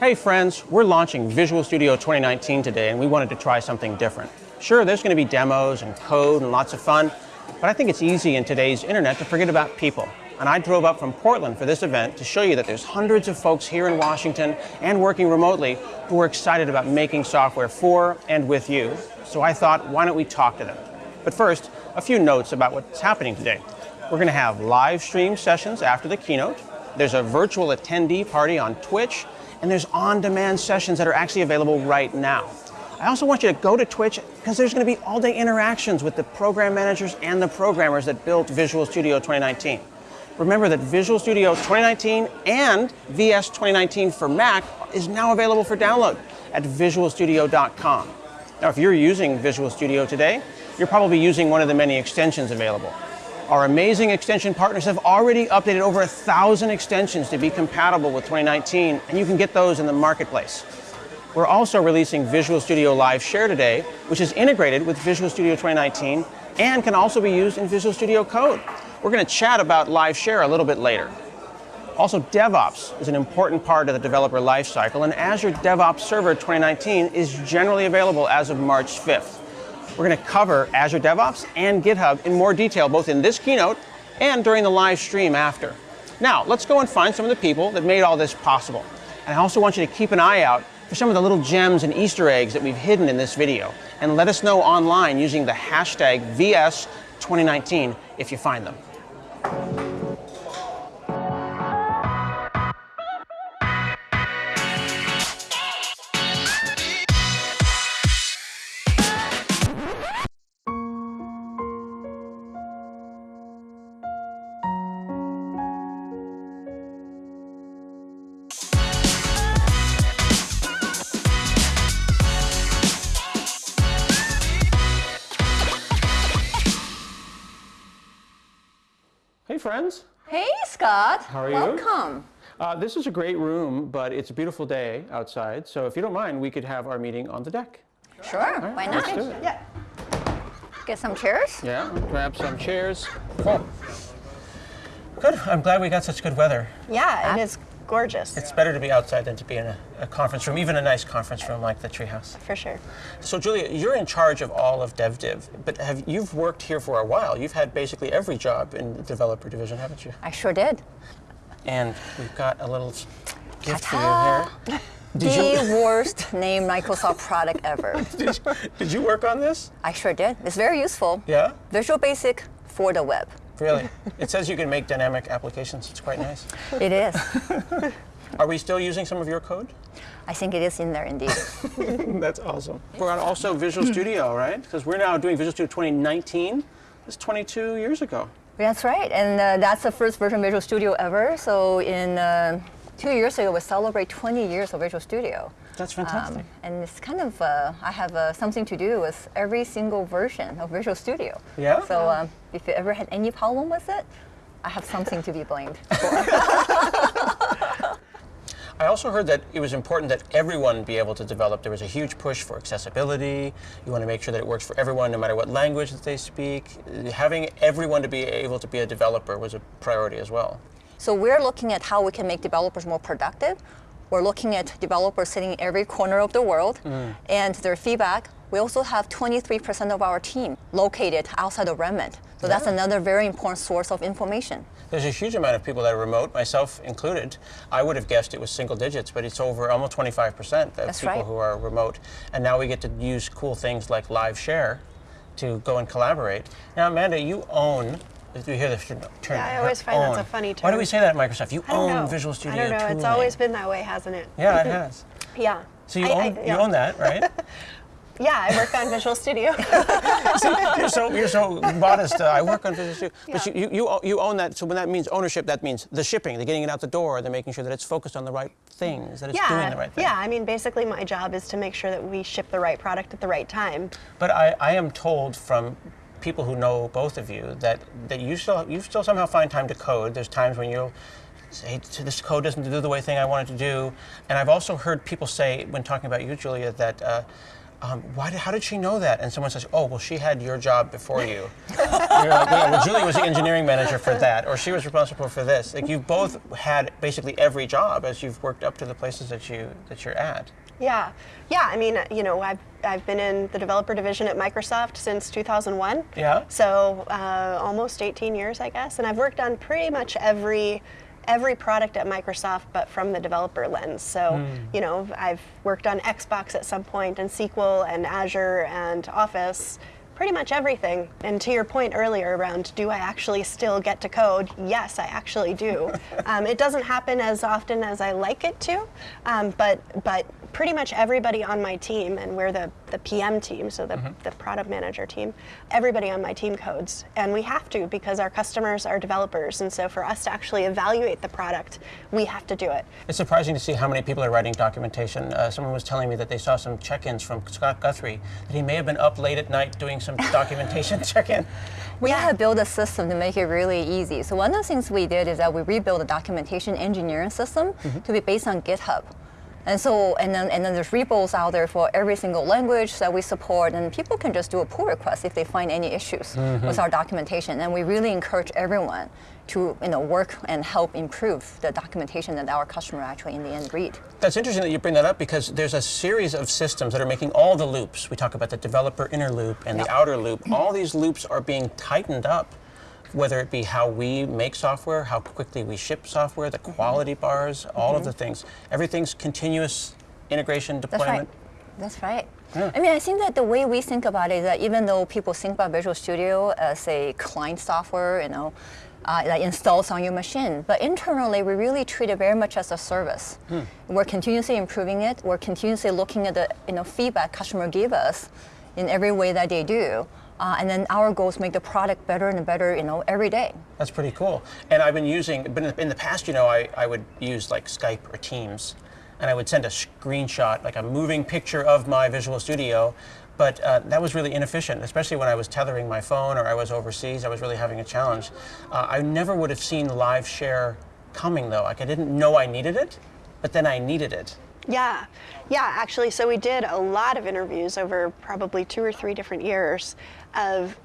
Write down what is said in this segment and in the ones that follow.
Hey friends, we're launching Visual Studio 2019 today and we wanted to try something different. Sure, there's going to be demos and code and lots of fun, but I think it's easy in today's internet to forget about people. And I drove up from Portland for this event to show you that there's hundreds of folks here in Washington and working remotely who are excited about making software for and with you. So I thought, why don't we talk to them? But first, a few notes about what's happening today. We're going to have live stream sessions after the keynote. There's a virtual attendee party on Twitch, and there's on-demand sessions that are actually available right now. I also want you to go to Twitch because there's going to be all-day interactions with the program managers and the programmers that built Visual Studio 2019. Remember that Visual Studio 2019 and VS 2019 for Mac is now available for download at visualstudio.com. Now, if you're using Visual Studio today, you're probably using one of the many extensions available. Our amazing extension partners have already updated over a thousand extensions to be compatible with 2019, and you can get those in the marketplace. We're also releasing Visual Studio Live Share today, which is integrated with Visual Studio 2019 and can also be used in Visual Studio Code. We're going to chat about Live Share a little bit later. Also, DevOps is an important part of the developer lifecycle, and Azure DevOps Server 2019 is generally available as of March 5th. We're going to cover Azure DevOps and GitHub in more detail, both in this keynote and during the live stream after. Now, let's go and find some of the people that made all this possible. And I also want you to keep an eye out for some of the little gems and Easter eggs that we've hidden in this video. And let us know online using the hashtag VS2019 if you find them. Hey, Scott. How are you? Welcome. Uh, this is a great room, but it's a beautiful day outside. So if you don't mind, we could have our meeting on the deck. Sure. right, Why let's not? do it. Yeah. Get some chairs. Yeah, grab some chairs. Cool. Good. I'm glad we got such good weather. Yeah, it is gorgeous. It's better to be outside than to be in a, a conference room, even a nice conference room like the Treehouse. for sure. So, Julia, you're in charge of all of DevDiv, but have you've worked here for a while? You've had basically every job in the developer division, haven't you? I sure did. And we've got a little gift for you here. Did you, the worst named Microsoft product ever. did, you, did you work on this? I sure did. It's very useful. Yeah, Visual Basic for the web. Really. It says you can make dynamic applications. It's quite nice. It is. Are we still using some of your code? I think it is in there indeed. That's awesome. We're on also Visual Studio, right? Because we're now doing Visual Studio 2019. That's 22 years ago. That's right. And uh, that's the first version of Visual Studio ever. So in uh, two years ago, we celebrate 20 years of Visual Studio. That's fantastic. Um, and it's kind of, uh, I have uh, something to do with every single version of Visual Studio. Yeah? So um, if you ever had any problem with it, I have something to be blamed for. I also heard that it was important that everyone be able to develop. There was a huge push for accessibility. You want to make sure that it works for everyone, no matter what language that they speak. Having everyone to be able to be a developer was a priority as well. so we're looking at how we can make developers more productive. We're looking at developers sitting in every corner of the world mm. and their feedback. We also have 23% of our team located outside of Redmond. So that's another very important source of information. There's a huge amount of people that are remote, myself included. I would have guessed it was single digits, but it's over almost 25% of That's people right. who are remote. And now we get to use cool things like Live Share to go and collaborate. Now, Amanda, you own. You hear the term? Yeah, I always find that's a own. funny Why do we say that at Microsoft? You I own know. Visual Studio I don't know. It's always been that way, hasn't it? Yeah, it has. Yeah. So you I- I- own yeah. you own that, right? Yeah, I work on Visual Studio. you're so you're so modest. Uh, I work on Visual Studio, but Yeah. you, you you you own that. So when that means ownership, that means the shipping, the getting it out the door, the making sure that it's focused on the right things, that it's doing yeah. the right thing. Yeah, I mean, basically, my job is to make sure that we ship the right product at the right time. But I, I am told from people who know both of you that, that you still you still somehow find time to code. There's times when you'll say this code doesn't do the way thing I want it to do. And I've also heard people say when talking about you, Julia, that uh, um, why did, how did she know that? And someone says, oh, well, she had your job before you. You're like, yeah, well, Julie was the engineering manager for that, or she was responsible for this. Like you've both had basically every job as you've worked up to the places that you that you're at. Yeah, yeah. I mean, you know, I've I've been in the developer division at Microsoft since 2001. Yeah. So uh, almost 18 years, I guess, and I've worked on pretty much every every product at Microsoft, but from the developer lens. So, you know, I've worked on Xbox at some point, and SQL, and Azure, and Office. Pretty much everything. And to your point earlier around, do I actually still get to code? Yes, I actually do. um, it doesn't happen as often as I like it to, um, but but pretty much everybody on my team, and we're the, the PM team, so the, the product manager team, everybody on my team codes. And we have to because our customers are developers. And so for us to actually evaluate the product, we have to do it. It's surprising to see how many people are writing documentation. Uh, someone was telling me that they saw some check-ins from Scott Guthrie that he may have been up late at night doing some documentation check-in. We have built a system to make it really easy. So one of the things we did is that we rebuilt the documentation engineering system mm-hmm. to be based on GitHub. And so, and then, and then there's repos out there for every single language that we support, and people can just do a pull request if they find any issues mm-hmm. with our documentation. And we really encourage everyone to, you know, work and help improve the documentation that our customer actually in the end read. That's interesting that you bring that up because there's a series of systems that are making all the loops. We talk about the developer inner loop and the outer loop. All these loops are being tightened up, whether it be how we make software, how quickly we ship software, the mm-hmm. quality bars, all of mm-hmm. the things. Everything's continuous integration deployment. That's right. That's right. I mean, I think that the way we think about it is that even though people think about Visual Studio as a client software, you know, uh, that installs on your machine, but internally we really treat it very much as a service. We're continuously improving it. We're continuously looking at the you know feedback customer give us in every way that they do, uh, and then our goal is make the product better and better, you know, every day. That's pretty cool. And I've been using, but in- in the past, you know, I, I would use like Skype or Teams, and I would send a screenshot, like a moving picture of my Visual Studio. But uh, that was really inefficient, especially when I was tethering my phone or I was overseas. I was really having a challenge. Uh, I never would have seen live share coming though. Like I didn't know I needed it, but then I needed it. Yeah, yeah, actually. So we did a lot of interviews over probably two or three different years of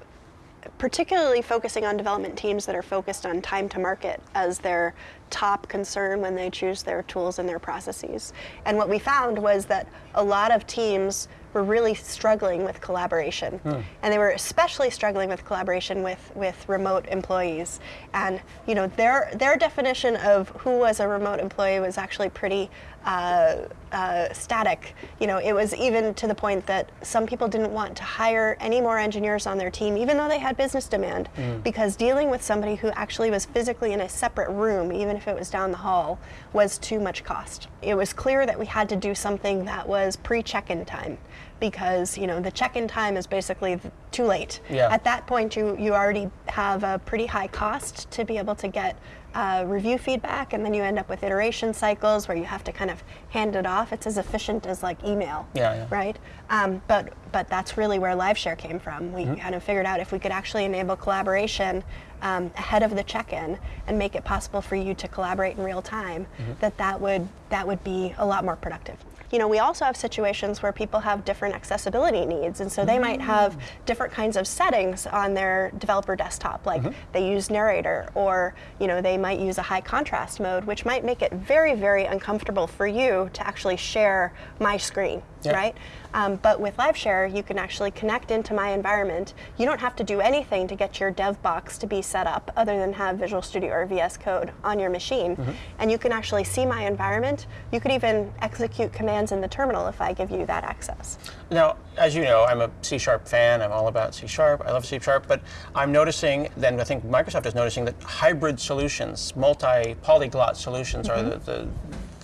particularly focusing on development teams that are focused on time to market as their top concern when they choose their tools and their processes. And what we found was that a lot of teams were really struggling with collaboration. And they were especially struggling with collaboration with, with remote employees. And you know, their their definition of who was a remote employee was actually pretty uh, uh, static. You know, it was even to the point that some people didn't want to hire any more engineers on their team, even though they had business demand, because dealing with somebody who actually was physically in a separate room, even if it was down the hall, was too much cost. It was clear that we had to do something that was pre-check-in time, because you know the check-in time is basically too late. Yeah. At that point, you you already have a pretty high cost to be able to get uh, review feedback, and then you end up with iteration cycles where you have to kind of hand it off. It's as efficient as like email, Yeah, yeah. right? Um, but but that's really where LiveShare came from. We Mm-hmm. kind of figured out if we could actually enable collaboration um, ahead of the check-in and make it possible for you to collaborate in real time, Mm-hmm. that that would that would be a lot more productive. You know, we also have situations where people have different accessibility needs, and so they might have mm. different kinds of settings on their developer desktop, like mm-hmm. they use narrator, or you know, they might use a high contrast mode, which might make it very, very uncomfortable for you to actually share my screen, Right? Um, but with LiveShare, you can actually connect into my environment. You don't have to do anything to get your dev box to be set up other than have Visual Studio or VS Code on your machine. And you can actually see my environment. You could even execute commands in the terminal if I give you that access. Now, as you know, I'm a C Sharp fan. I'm all about C Sharp. I love C Sharp, but I'm noticing, then I think Microsoft is noticing that hybrid solutions, multi-polyglot solutions are the, the,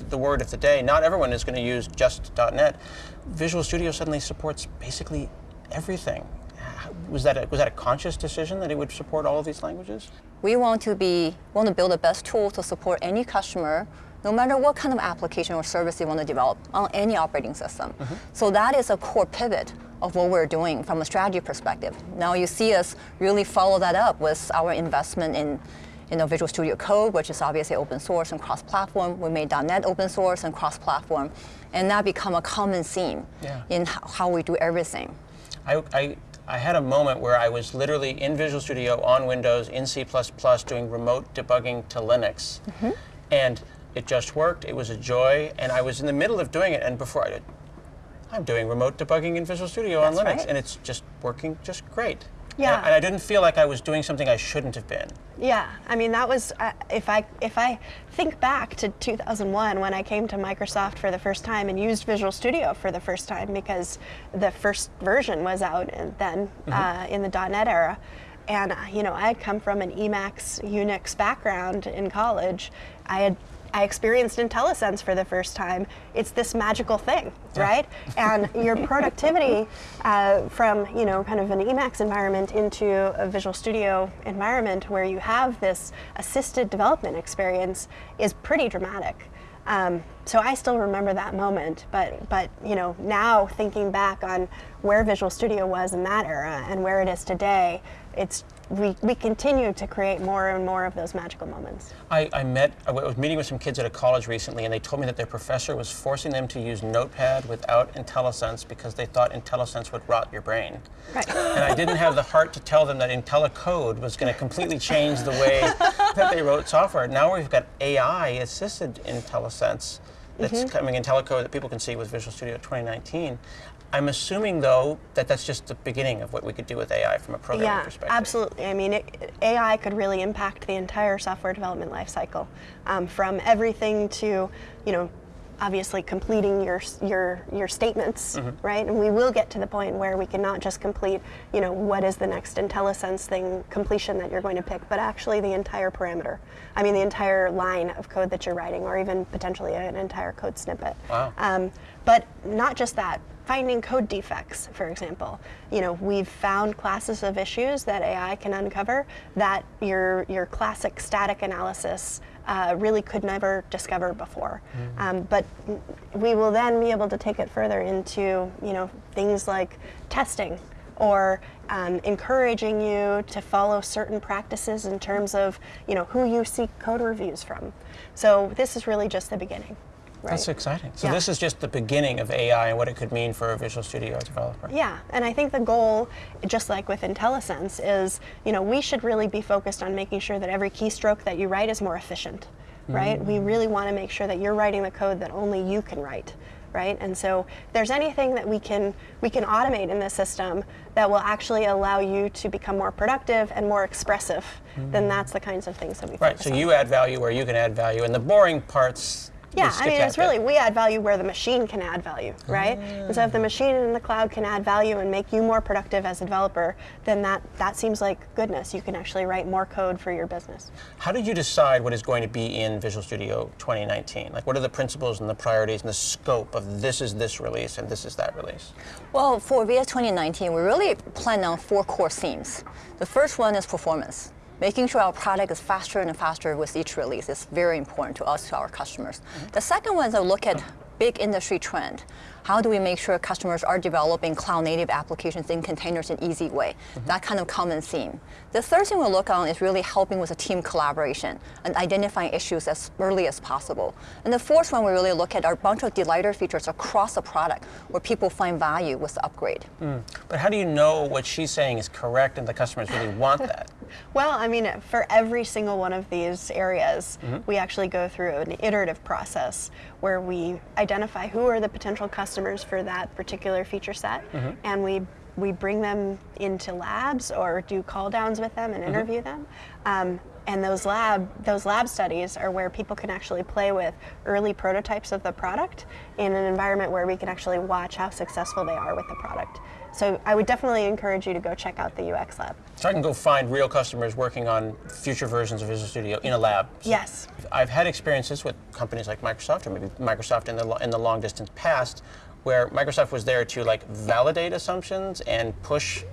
the word of the day. Not everyone is going to use just .NET. Visual Studio suddenly supports basically everything. Was that a, was that a conscious decision that it would support all of these languages? We want to be want to build the best tool to support any customer, no matter what kind of application or service they want to develop on any operating system. Mm-hmm. So that is a core pivot of what we're doing from a strategy perspective. Now you see us really follow that up with our investment in you know, Visual Studio Code, which is obviously open source and cross-platform. We made .NET open source and cross-platform, and that become a common theme Yeah. in how we do everything. I, I, I had a moment where I was literally in Visual Studio on Windows in C++ doing remote debugging to Linux. Mm-hmm. And it just worked. It was a joy. And I was in the middle of doing it. And before I did, I'm doing remote debugging in Visual Studio on Linux. right. And it's just working just great. Yeah. And, and I didn't feel like I was doing something I shouldn't have been. Yeah, I mean that was uh, if I if I think back to 2001 when I came to Microsoft for the first time and used Visual Studio for the first time because the first version was out and then uh, in the .NET era, and uh, you know I had come from an Emacs Unix background in college. I had I experienced IntelliSense for the first time. It's this magical thing, right? And your productivity uh, from you know kind of an Emacs environment into a Visual Studio environment where you have this assisted development experience is pretty dramatic. Um, so I still remember that moment, but but you know now thinking back on where Visual Studio was in that era and where it is today, it's we, we continue to create more and more of those magical moments. I, I met, I was meeting with some kids at a college recently, and they told me that their professor was forcing them to use Notepad without IntelliSense because they thought IntelliSense would rot your brain. Right. And I didn't have the heart to tell them that IntelliCode was going to completely change the way that they wrote software. Now we've got AI assisted IntelliSense that's Mm-hmm. coming IntelliCode that people can see with Visual Studio 2019. I'm assuming, though, that that's just the beginning of what we could do with AI from a programming Yeah, perspective. absolutely. I mean, it, AI could really impact the entire software development lifecycle, um, from everything to, you know, obviously completing your your your statements, Mm-hmm. right? And we will get to the point where we can not just complete, you know, what is the next IntelliSense thing completion that you're going to pick, but actually the entire parameter. I mean, the entire line of code that you're writing, or even potentially an entire code snippet. Wow. Um, but not just that, finding code defects, for example. You know, we've found classes of issues that AI can uncover that your your classic static analysis uh, really could never discover before. Um, but we will then be able to take it further into you know things like testing or um, encouraging you to follow certain practices in terms of you know who you seek code reviews from. So this is really just the beginning. Right? That's exciting. So Yeah. this is just the beginning of AI and what it could mean for a Visual Studio developer. Yeah, and I think the goal, just like with IntelliSense, is you know we should really be focused on making sure that every keystroke that you write is more efficient, mm. right? We really want to make sure that you're writing the code that only you can write, right? And so if there's anything that we can we can automate in the system that will actually allow you to become more productive and more expressive, then mm. that's the kinds of things that we Right, so on. you add value where you can add value, and the boring parts. We Yeah, I mean, that it's bit. really, we add value where the machine can add value, right? Ah. And so if the machine in the cloud can add value and make you more productive as a developer, then that, that seems like goodness. You can actually write more code for your business. How did you decide what is going to be in Visual Studio 2019? Like, what are the principles and the priorities and the scope of this is this release and this is that release? Well, for VS 2019, we really plan on four core themes. The first one is performance. Making sure our product is faster and faster with each release is very important to us, to our customers. Mm-hmm. The second one is a look at big industry trend. How do we make sure customers are developing cloud native applications in containers in easy way? Mm-hmm. That kind of common theme. The third thing we'll look on is really helping with a team collaboration and identifying issues as early as possible. And the fourth one we really look at are a bunch of delighter features across the product where people find value with the upgrade. Mm. But how do you know what she's saying is correct and the customers really want that? Well, I mean, for every single one of these areas, mm-hmm. we actually go through an iterative process where we identify who are the potential customers for that particular feature set, mm-hmm. and we we bring them into labs or do call downs with them and mm-hmm. interview them. Um, and those lab those lab studies are where people can actually play with early prototypes of the product in an environment where we can actually watch how successful they are with the product. So I would definitely encourage you to go check out the UX lab. So I can go find real customers working on future versions of Visual Studio in a lab. Yes. I've had experiences with companies like Microsoft, or maybe Microsoft in the in the long distance past, where Microsoft was there to like validate assumptions and push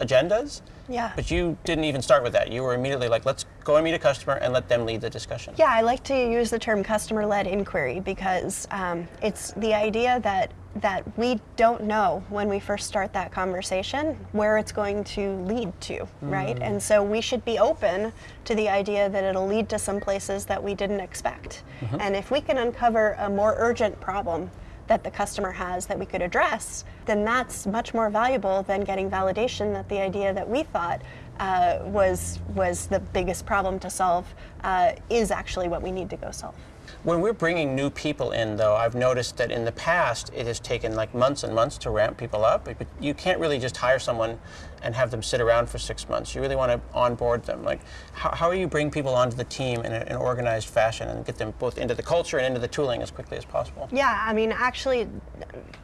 agendas. Yeah. But you didn't even start with that. You were immediately like, let's go and meet a customer and let them lead the discussion. Yeah, I like to use the term customer-led inquiry because um, it's the idea that that we don't know when we first start that conversation where it's going to lead to, right? And so we should be open to the idea that it'll lead to some places that we didn't expect. And if we can uncover a more urgent problem that the customer has that we could address, then that's much more valuable than getting validation that the idea that we thought uh, was was the biggest problem to solve uh, is actually what we need to go solve. When we're bringing new people in, though, I've noticed that in the past it has taken like months and months to ramp people up. But you can't really just hire someone and have them sit around for six months. You really want to onboard them. Like, how, how do you bring people onto the team in an organized fashion and get them both into the culture and into the tooling as quickly as possible? Yeah, I mean, actually,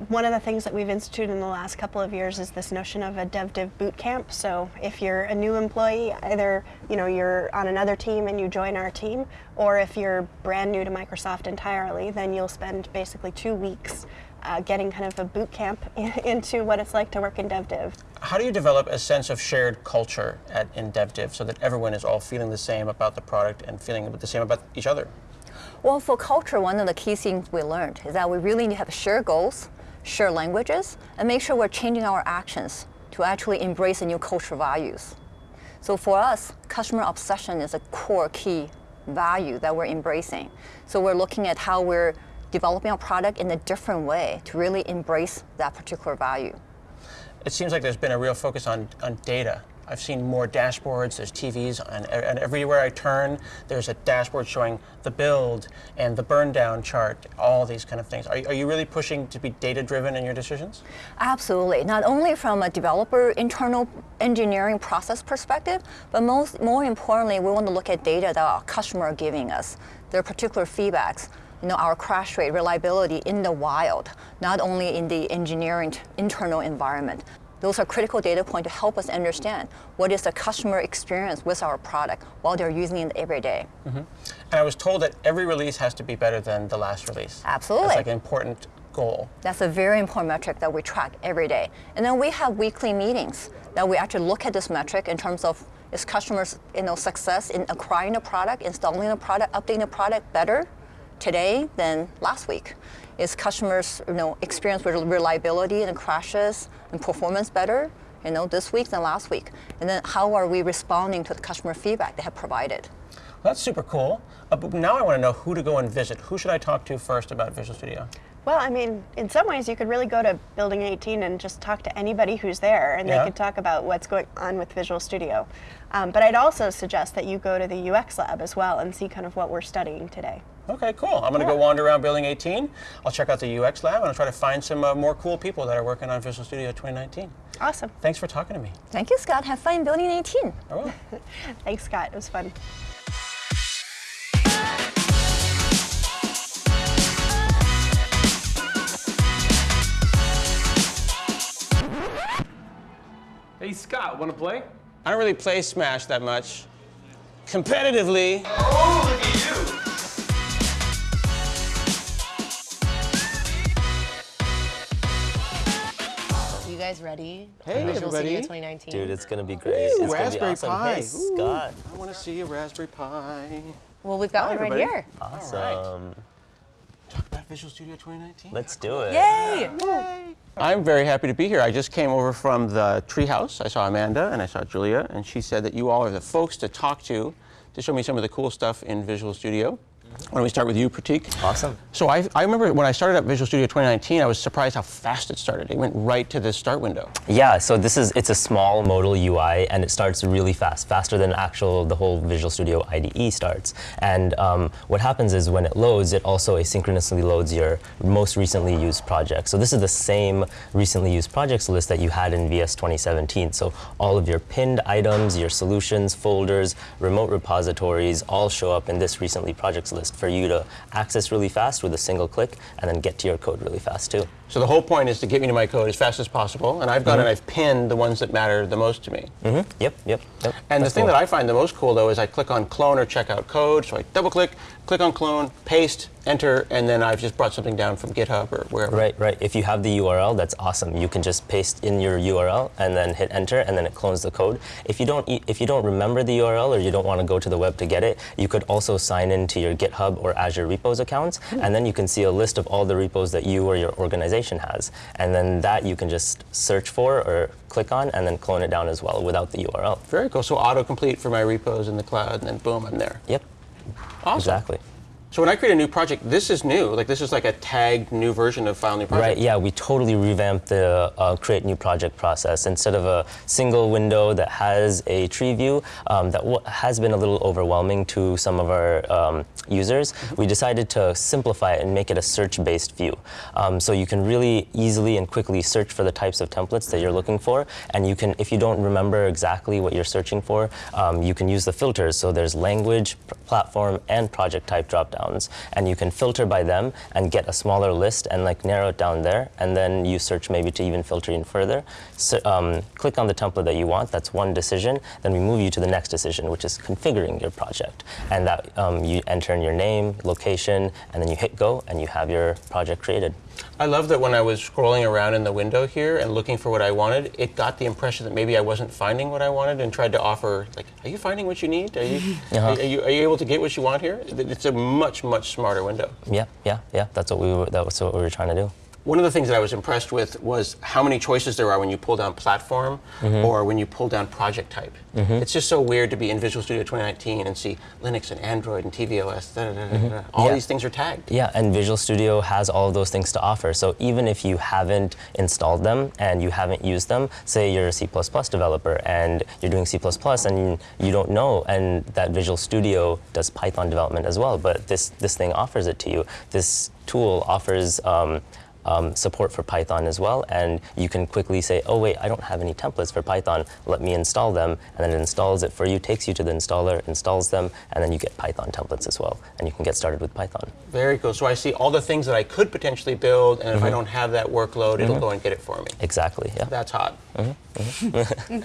one of the things that we've instituted in the last couple of years is this notion of a dev div boot camp. So if you're a new employee, either you know you're on another team and you join our team, or if you're brand new to Microsoft entirely, then you'll spend basically two weeks uh, getting kind of a boot camp into what it's like to work in DevDiv. How do you develop a sense of shared culture at, in DevDiv so that everyone is all feeling the same about the product and feeling the same about each other? Well, for culture, one of the key things we learned is that we really need to have shared goals, shared languages, and make sure we're changing our actions to actually embrace the new cultural values. So for us, customer obsession is a core key value that we're embracing. So we're looking at how we're developing our product in a different way to really embrace that particular value. It seems like there's been a real focus on, on data. I've seen more dashboards, there's TVs, and, and everywhere I turn, there's a dashboard showing the build and the burn down chart, all these kind of things. Are, are you really pushing to be data driven in your decisions? Absolutely. Not only from a developer internal engineering process perspective, but most more importantly, we want to look at data that our customer are giving us, their particular feedbacks. You know, our crash rate, reliability in the wild, not only in the engineering internal environment. Those are critical data points to help us understand what is the customer experience with our product while they're using it every day. Mm-hmm. And I was told that every release has to be better than the last release. Absolutely. That's like an important goal. That's a very important metric that we track every day. And then we have weekly meetings that we actually look at this metric in terms of is customers you know, success in acquiring a product, installing a product, updating a product better today than last week? Is customers you know, experience with reliability and crashes and performance better you know, this week than last week? And then how are we responding to the customer feedback they have provided? Well, that's super cool. Uh, but now I want to know who to go and visit. Who should I talk to first about Visual Studio? Well, I mean, in some ways, you could really go to Building 18 and just talk to anybody who's there, and Yeah. they could talk about what's going on with Visual Studio. Um, but I'd also suggest that you go to the UX lab as well and see kind of what we're studying today. Okay, cool. I'm going to go wander around Building 18. I'll check out the UX lab and I'll try to find some uh, more cool people that are working on Visual Studio 2019. Awesome. Thanks for talking to me. Thank you, Scott. Have fun building 18. I will. Thanks, Scott. It was fun. Hey Scott, wanna play? I don't really play Smash that much. Competitively, Oh, ready? Hey, Visual everybody. Studio 2019. Dude, it's gonna be great. Ooh, it's Raspberry gonna be awesome. Pi. Hey, Ooh. I want to see a Raspberry Pi. well, we've got Hi, one right everybody. here. Awesome. Talk about Visual Studio 2019. Let's do it. Yay! I'm very happy to be here. I just came over from the treehouse. I saw Amanda and I saw Julia, and she said that you all are the folks to talk to to show me some of the cool stuff in Visual Studio. Why don't we start with you, Pratik? Awesome. So I, I remember when I started up Visual Studio 2019, I was surprised how fast it started. It went right to the start window. Yeah, so this is it's a small modal UI and it starts really fast, faster than actual the whole Visual Studio IDE starts. And um, what happens is when it loads, it also asynchronously loads your most recently used projects. So this is the same recently used projects list that you had in VS 2017. So all of your pinned items, your solutions, folders, remote repositories all show up in this recently projects list for you to access really fast with a single click and then get to your code really fast too. So the whole point is to get me to my code as fast as possible, and I've gone mm-hmm. and I've pinned the ones that matter the most to me. Mm-hmm. Yep, yep, yep. And That's the thing cool. that I find the most cool though is I click on clone or check out code. So I double click, click on clone, paste, enter, and then I've just brought something down from GitHub or wherever. Right, right. If you have the URL, that's awesome. You can just paste in your URL and then hit enter, and then it clones the code. If you don't, e- if you don't remember the URL or you don't want to go to the web to get it, you could also sign into your GitHub or Azure repos accounts, hmm. and then you can see a list of all the repos that you or your organization has, and then that you can just search for or click on, and then clone it down as well without the URL. Very cool. So autocomplete for my repos in the cloud, and then boom, I'm there. Yep, Awesome. exactly. So when I create a new project, this is new. Like this is like a tagged new version of File New Project. Right, yeah, we totally revamped the uh, create new project process. Instead of a single window that has a tree view um, that has been a little overwhelming to some of our um, users, we decided to simplify it and make it a search based view. Um, so you can really easily and quickly search for the types of templates that you're looking for. And you can, if you don't remember exactly what you're searching for, um, you can use the filters. So there's language, platform, and project type drop And you can filter by them and get a smaller list and like narrow it down there. And then you search maybe to even filter in further. So, um, click on the template that you want. That's one decision. Then we move you to the next decision, which is configuring your project. And that um, you enter in your name, location, and then you hit go, and you have your project created. I love that when I was scrolling around in the window here and looking for what I wanted, it got the impression that maybe I wasn't finding what I wanted and tried to offer, like, are you finding what you need? Are you, Uh-huh. are, you, are you able to get what you want here? It's a much, much smarter window. Yeah, yeah, yeah. That's what we were. That was what we were trying to do. One of the things that I was impressed with was how many choices there are when you pull down platform Mm-hmm. or when you pull down project type. It's just so weird to be in Visual Studio 2019 and see Linux and Android and tvOS. Da, da, da, da, da. All. Yeah. these things are tagged. Yeah, and Visual Studio has all of those things to offer. So even if you haven't installed them and you haven't used them, say you're a C++ developer and you're doing C++ and you don't know, and that Visual Studio does Python development as well, but this, this thing offers it to you. This tool offers um, um, support for Python as well, and you can quickly say, oh wait, I don't have any templates for Python, let me install them, and then it installs it for you, takes you to the installer, installs them, and then you get Python templates as well, and you can get started with Python. Very cool. So I see all the things that I could potentially build, and if Mm-hmm. I don't have that workload, it'll go and get it for me. Exactly, yeah. That's hot. Mm-hmm.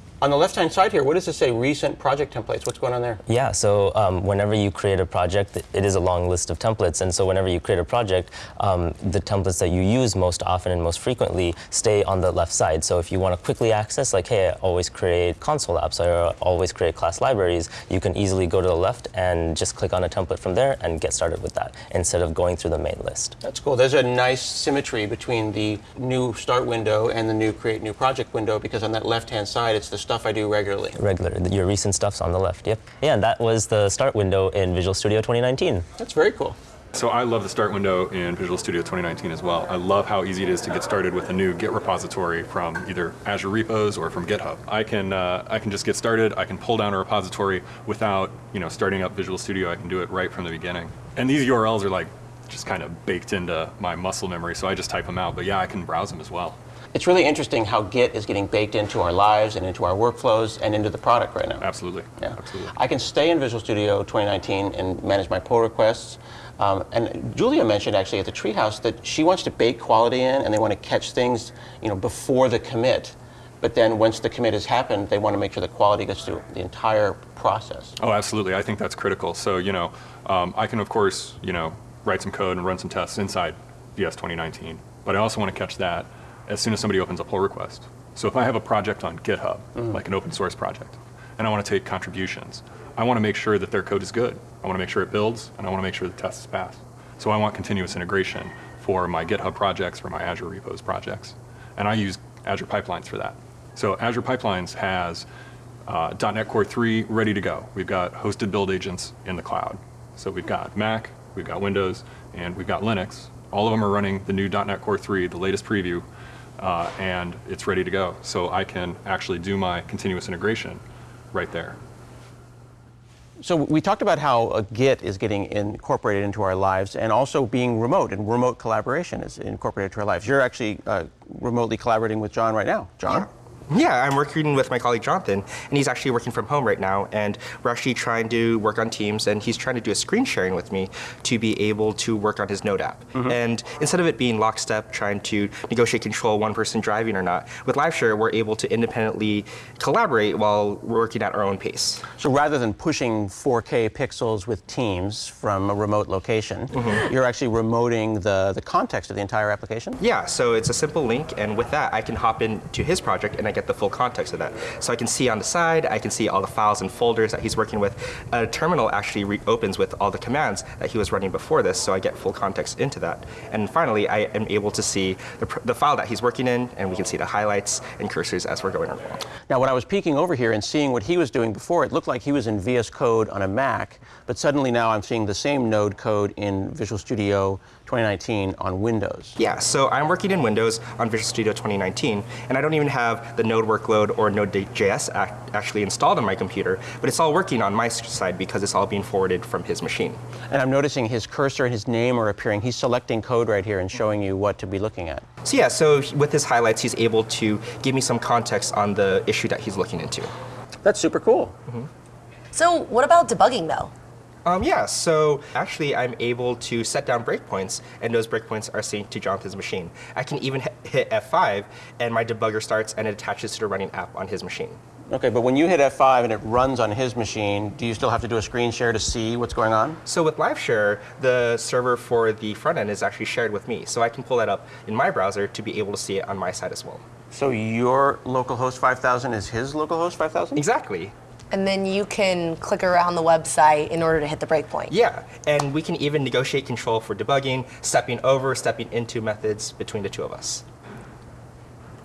on the left-hand side here, what does it say? Recent project templates. What's going on there? Yeah, so um, whenever you create a project, it is a long list of templates. And so whenever you create a project, um, the templates that you use most often and most frequently stay on the left side. So if you want to quickly access, like, hey, I always create console apps or always create class libraries, you can easily go to the left and just click on a template from there and get started with that instead of going through the main list. That's cool. There's a nice symmetry between the new start window and the new create new project window because on that left-hand side, it's the stuff I do regularly. Regular, your recent stuff's on the left, yep. Yeah, and that was the start window in Visual Studio 2019. That's very cool. So I love the start window in Visual Studio 2019 as well. I love how easy it is to get started with a new Git repository from either Azure repos or from GitHub. I can uh, I can just get started. I can pull down a repository without you know starting up Visual Studio. I can do it right from the beginning. And these URLs are like just kind of baked into my muscle memory, so I just type them out. But yeah, I can browse them as well. It's really interesting how Git is getting baked into our lives and into our workflows and into the product right now. Absolutely. Yeah. Absolutely. I can stay in Visual Studio 2019 and manage my pull requests. Um, and Julia mentioned actually at the Treehouse that she wants to bake quality in and they want to catch things, you know, before the commit. But then once the commit has happened, they want to make sure the quality gets through the entire process. Oh, absolutely. I think that's critical. So, you know, um, I can, of course, you know, write some code and run some tests inside VS 2019. But I also want to catch that as soon as somebody opens a pull request. So if I have a project on GitHub, like an open source project, and I want to take contributions, I want to make sure that their code is good. I want to make sure it builds, and I want to make sure the tests pass. So I want continuous integration for my GitHub projects, for my Azure repos projects. And I use Azure Pipelines for that. So Azure Pipelines has uh, .NET Core 3 ready to go. We've got hosted build agents in the cloud. So we've got Mac, we've got Windows, and we've got Linux. All of them are running the new .NET Core 3, the latest preview, uh, and it's ready to go. So I can actually do my continuous integration right there. So we talked about how Git is getting incorporated into our lives and also being remote and remote collaboration is incorporated into our lives. You're actually uh, remotely collaborating with John right now. John? Yeah, I'm working with my colleague Jonathan, and he's actually working from home right now. And we're actually trying to work on Teams, and he's trying to do a screen sharing with me to be able to work on his Node app. Mm-hmm. And instead of it being lockstep, trying to negotiate control one person driving or not, with LiveShare, we're able to independently collaborate while working at our own pace. So rather than pushing 4K pixels with Teams from a remote location, mm-hmm. you're actually remoting the, the context of the entire application? Yeah, so it's a simple link, and with that, I can hop into his project and I get the full context of that. So I can see on the side, I can see all the files and folders that he's working with. A terminal actually reopens with all the commands that he was running before this, so I get full context into that. And finally, I am able to see the, the file that he's working in, and we can see the highlights and cursors as we're going along. Now, when I was peeking over here and seeing what he was doing before, it looked like he was in VS Code on a Mac, but suddenly now I'm seeing the same Node code in Visual Studio 2019 on Windows. Yeah, so I'm working in Windows on Visual Studio 2019, and I don't even have the Node workload or Node.js ac- actually installed on my computer, but it's all working on my side because it's all being forwarded from his machine. And I'm noticing his cursor and his name are appearing. He's selecting code right here and showing you what to be looking at. So yeah, so with his highlights, he's able to give me some context on the issue that he's looking into. That's super cool. Mm-hmm. So, what about debugging though? Um, yeah, so actually I'm able to set down breakpoints, and those breakpoints are synced to Jonathan's machine. I can even hit- hit F5, and my debugger starts, and it attaches to the running app on his machine. Okay, but when you hit F5 and it runs on his machine, do you still have to do a screen share to see what's going on? So with Live Share, the server for the front end is actually shared with me, so I can pull that up in my browser to be able to see it on my side as well. So your localhost 5000 is his localhost 5000? Exactly. And then you can click around the website in order to hit the breakpoint. Yeah, and we can even negotiate control for debugging, stepping over, stepping into methods between the two of us.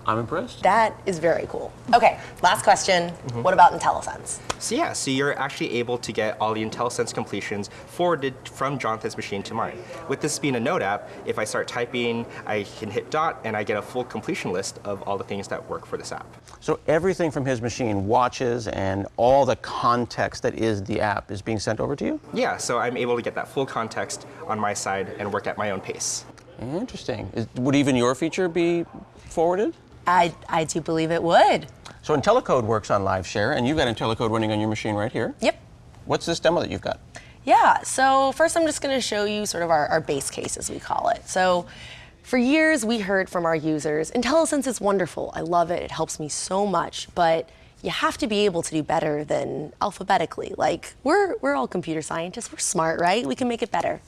I'm impressed. That is very cool. Okay, last question. Mm-hmm. What about IntelliSense? So yeah, so you're actually able to get all the IntelliSense completions forwarded from Jonathan's machine to mine. With this being a Node app, if I start typing, I can hit dot and I get a full completion list of all the things that work for this app. So everything from his machine, watches and all the context that is the app, is being sent over to you? Yeah, so I'm able to get that full context on my side and work at my own pace. Interesting. Is, would even your feature be forwarded? I, I do believe it would. So IntelliCode works on LiveShare, and you've got IntelliCode running on your machine right here. Yep. What's this demo that you've got? Yeah, so first I'm just going to show you sort of our, our base case, as we call it. So for years, we heard from our users, IntelliSense is wonderful. I love it. It helps me so much. But you have to be able to do better than alphabetically. Like, we're, we're all computer scientists. We're smart, right? We can make it better.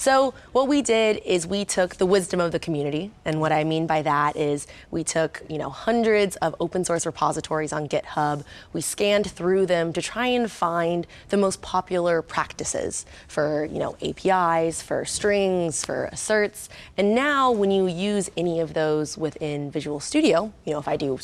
So what we did is we took the wisdom of the community, and what I mean by that is we took you know hundreds of open source repositories on GitHub. We scanned through them to try and find the most popular practices for you know APIs, for strings, for asserts. And now when you use any of those within Visual Studio, you know if I do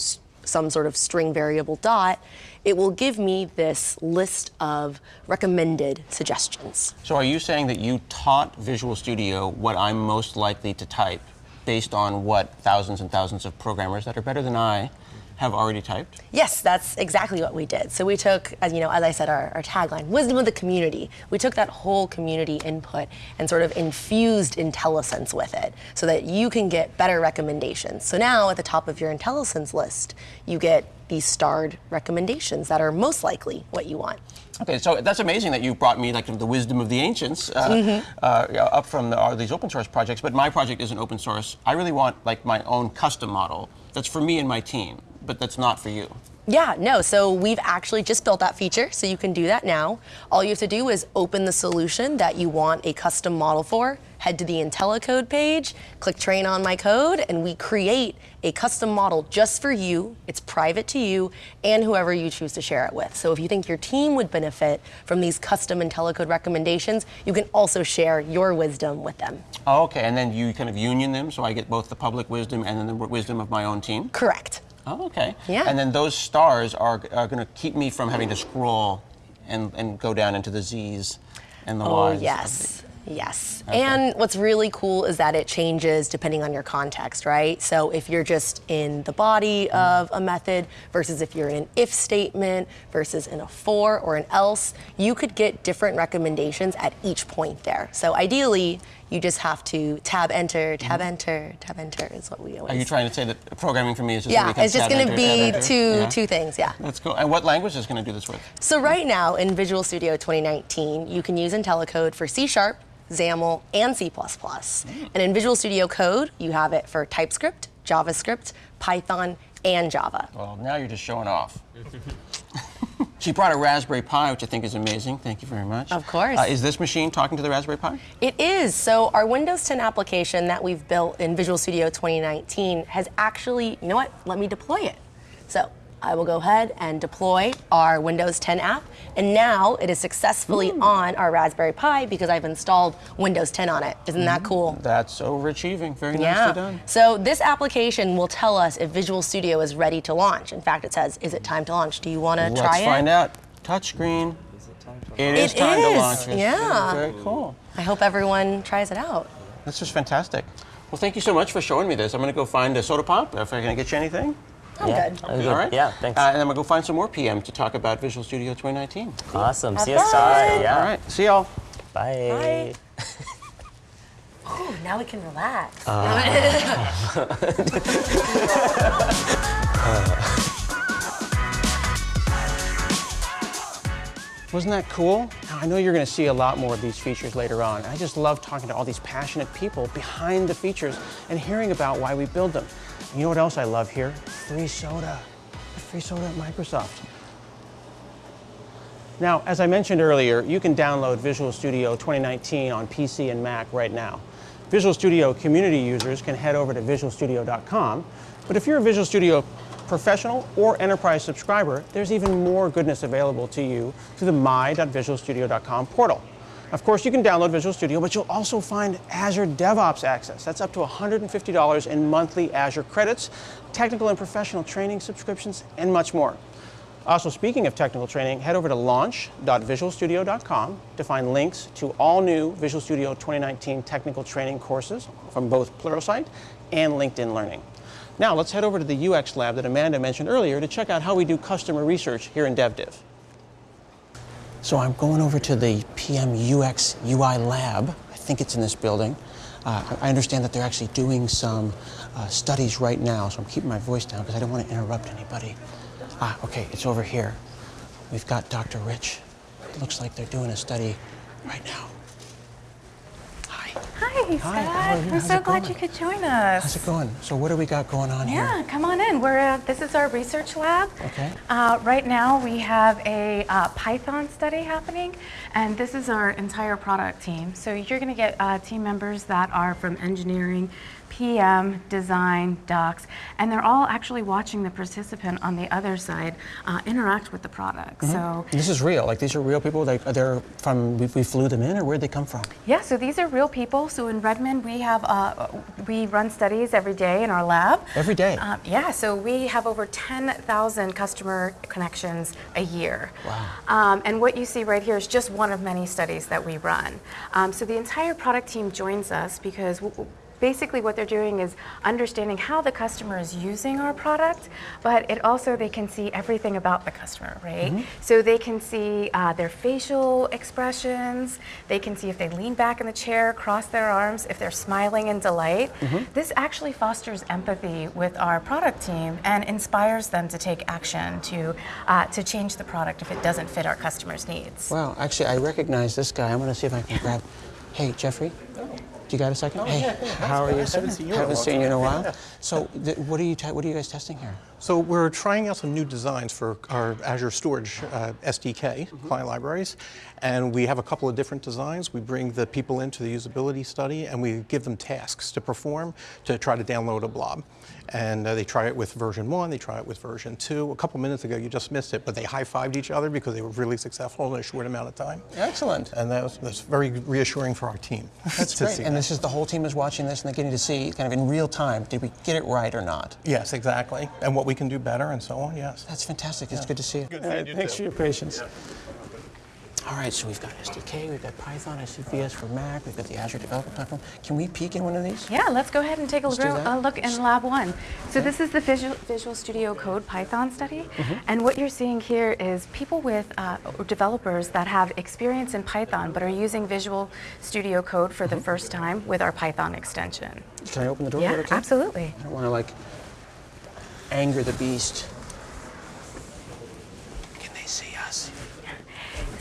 some sort of string variable dot, it will give me this list of recommended suggestions. So are you saying that you taught Visual Studio what I'm most likely to type based on what thousands and thousands of programmers that are better than I have already typed? Yes, that's exactly what we did. So we took, as you know, as I said, our, our tagline, wisdom of the community. We took that whole community input and sort of infused IntelliSense with it so that you can get better recommendations. So now at the top of your IntelliSense list, you get these starred recommendations that are most likely what you want. Okay, so that's amazing that you brought me like the wisdom of the ancients uh, uh, up from the, all these open source projects. But my project isn't open source. I really want like my own custom model that's for me and my team, but that's not for you. Yeah, no, so we've actually just built that feature, so you can do that now. All you have to do is open the solution that you want a custom model for, head to the IntelliCode page, click train on my code, and we create a custom model just for you. It's private to you and whoever you choose to share it with. So if you think your team would benefit from these custom IntelliCode recommendations, you can also share your wisdom with them. Oh, okay, and then you kind of union them, so I get both the public wisdom and then the wisdom of my own team. Correct. Oh, okay. Yeah. And then those stars are, are going to keep me from having to scroll and, and go down into the Z's and the Oh, Y's. yes. Yes. And what's really cool is that it changes depending on your context, right? So if you're just in the body of a method versus if you're in an if statement versus in a for or an else, you could get different recommendations at each point there. So ideally, You just have to tab enter, tab mm-hmm. enter, tab enter is what we always. Are you trying to say that programming for me is just yeah, it's just going to be two Yeah. two things. Yeah. That's cool. And what language is going to do this with? So right now in Visual Studio 2019, you can use IntelliCode for C Sharp, XAML, and C++. Mm. And in Visual Studio Code, you have it for TypeScript, JavaScript, Python, and Java. Well, now you're just showing off. she brought a Raspberry Pi, which I think is amazing. Thank you very much. Of course. Uh, is this machine talking to the Raspberry Pi? It is. So our Windows 10 application that we've built in Visual Studio 2019 has actually, you know what? Let me deploy it. So I will go ahead and deploy our Windows 10 app. And now it is successfully hmm. on our Raspberry Pi because I've installed Windows 10 on it. Isn't that hmm. cool? That's overachieving. Very Yeah. nicely done. So this application will tell us if Visual Studio is ready to launch. In fact, it says, "Is it time to launch? Do you want to try it? Let's find out. Touchscreen. It is It time to is, launch it. yeah. Very cool. I hope everyone tries it out. That's just fantastic. Well, thank you so much for showing me this. I'm going to go find a soda pop. If I can get you anything. I'm Yeah. good. That was All good. right. Yeah, thanks. Uh, and I'm going to go find some more PM to talk about Visual Studio 2019. awesome. See you fun. Yeah. All right. See y'all. Bye. Bye. Oh, now we can relax. Wasn't that cool? Now, I know you're going to see a lot more of these features later on. I just love talking to all these passionate people behind the features and hearing about why we build them. You know what else I love here? Free soda. Free soda at Microsoft. Now, as I mentioned earlier, you can download Visual Studio 2019 on PC and Mac right now. Visual Studio community users can head over to visualstudio.com, but if you're a Visual Studio professional or enterprise subscriber, there's even more goodness available to you through the my.visualstudio.com portal. Of course, you can download Visual Studio, but you'll also find Azure DevOps access. That's up to $150 in monthly Azure credits, technical and professional training subscriptions, and much more. Also, speaking of technical training, head over to launch.visualstudio.com to find links to all new Visual Studio 2019 technical training courses from both Pluralsight and LinkedIn Learning. Now, let's head over to the UX lab that Amanda mentioned earlier to check out how we do customer research here in DevDiv. So I'm going over to the PM UX UI lab. I think it's in this building. Uh, I understand that they're actually doing some uh, studies right now, so I'm keeping my voice down because I don't want to interrupt anybody. Ah, okay, it's over here. We've got Dr. Rich. It looks like they're doing a study right now. Hi. Scott. Hi, how are you? We're How's so glad you could join us. How's it going? So what do we got going on Yeah, here? Yeah, come on in. We're uh, this is our research lab. Okay. Uh, right now we have a uh, Python study happening, and this is our entire product team. So you're going to get uh, team members that are from engineering, PM, design, docs, and they're all actually watching the participant on the other side uh, interact with the product. Mm-hmm. So This is real. Like these are real people. They, they're from. We, we flew them in, or where'd they come from? Yeah, so these are real people. So in Redmond, we have uh, we run studies every day in our lab. Every day? Um, yeah, so we have over 10,000 customer connections a year. Wow. Um, and what you see right here is just one of many studies that we run. Um, so the entire product team joins us because. W- w- Basically, what they're doing is understanding how the customer is using our product, but it also they can see everything about the customer, right? Mm-hmm. So they can see uh, their facial expressions, they can see if they lean back in the chair, cross their arms, if they're smiling in delight. Mm-hmm. This actually fosters empathy with our product team and inspires them to take action to uh, to change the product if it doesn't fit our customers' needs. Wow. Actually, I recognize this guy. I'm going to see if I can grab. Hey, Jeffrey. Do you got a second? hey, how are you? sir? Haven't seen you in a Haven't seen you in a while. So, what are you? What are you guys testing here? So we're trying out some new designs for our Azure Storage uh, SDK client libraries, and we have a couple of different designs. We bring the people into the usability study, and we give them tasks to perform to try to download a blob. And uh, they try it with version one, they try it with version two. A couple minutes ago, you just missed it, but they high-fived each other because they were really successful in a short amount of time. Excellent. And that was, that's very reassuring for our team. That's great. And that. this is the whole team is watching this, and they're getting to see kind of in real time. Did we get it right or not? Yes, exactly. And what we can do better and so on, yes. That's fantastic. It's good to see you. Good seeing you Thanks too. for your patience. All right, so we've got SDK, we've got Python, ICVS for Mac, we've got the Azure Developer Platform. Can we peek in one of these? Yeah, let's go ahead and take a Let's do gro- that. a look in Lab 1. So this is the Visual, Visual Studio Code Python study. Mm-hmm. And what you're seeing here is people with, uh, developers that have experience in Python but are using Visual Studio Code for Mm-hmm. the first time with our Python extension. Can I open the door? Yeah, okay? absolutely. I don't want to like anger the beast. Can they see us?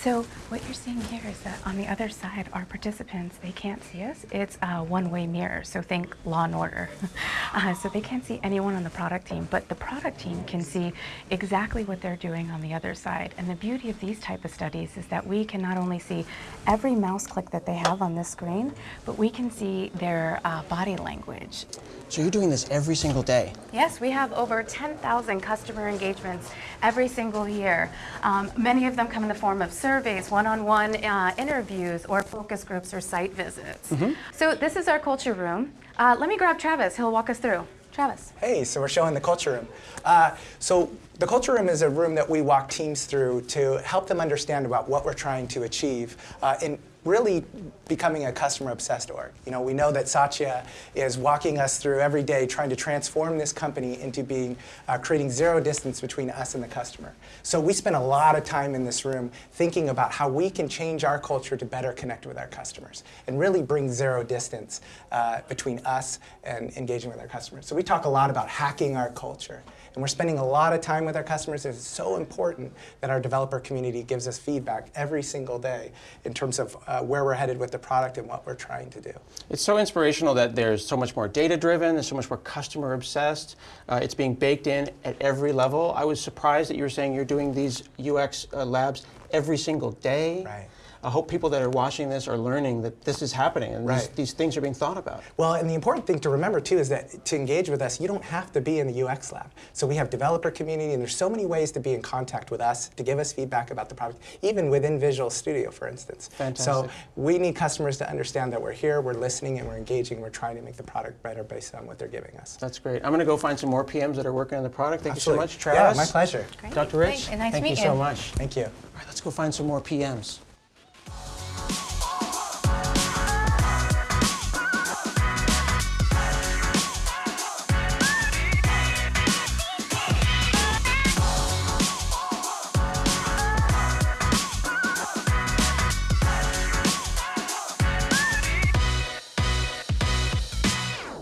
So what you're seeing here is that on the other side, our participants, they can't see us. It's a one-way mirror, so think law and order. uh, so they can't see anyone on the product team, but the product team can see exactly what they're doing on the other side. And the beauty of these type of studies is that we can not only see every mouse click that they have on this screen, but we can see their uh, body language. So you're doing this every single day. Yes, we have over 10,000 customer engagements every single year. Um, many of them come in the form of surveys, one-on-one uh, interviews, or focus groups or site visits. So this is our culture room. Uh, let me grab Travis. He'll walk us through. Travis. Hey, so we're showing the culture room. Uh, so the culture room is a room that we walk teams through to help them understand about what we're trying to achieve uh, in really becoming a customer obsessed org. You know, we know that Satya is walking us through every day trying to transform this company into being uh, creating zero distance between us and the customer. So we spend a lot of time in this room thinking about how we can change our culture to better connect with our customers and really bring zero distance uh, between us and engaging with our customers. So we talk a lot about hacking our culture. And we're spending a lot of time with our customers. It's so important that our developer community gives us feedback every single day in terms of uh, where we're headed with the product and what we're trying to do. It's so inspirational that there's so much more data driven, there's so much more customer obsessed. Uh, it's being baked in at every level. I was surprised that you were saying you're doing these UX uh, labs every single day. Right. I hope people that are watching this are learning that this is happening and these, Right. these things are being thought about. Well, and the important thing to remember too is that to engage with us, you don't have to be in the UX lab. So we have developer community, and there's so many ways to be in contact with us to give us feedback about the product, even within Visual Studio, for instance. Fantastic. So we need customers to understand that we're here, we're listening, and we're engaging. We're trying to make the product better based on what they're giving us. That's great. I'm going to go find some more PMs that are working on the product. Thank Absolutely. you so much, Travis. Yeah, my pleasure. Dr. Rich, Thank- nice to thank you so much. Thank you. All right, let's go find some more PMs.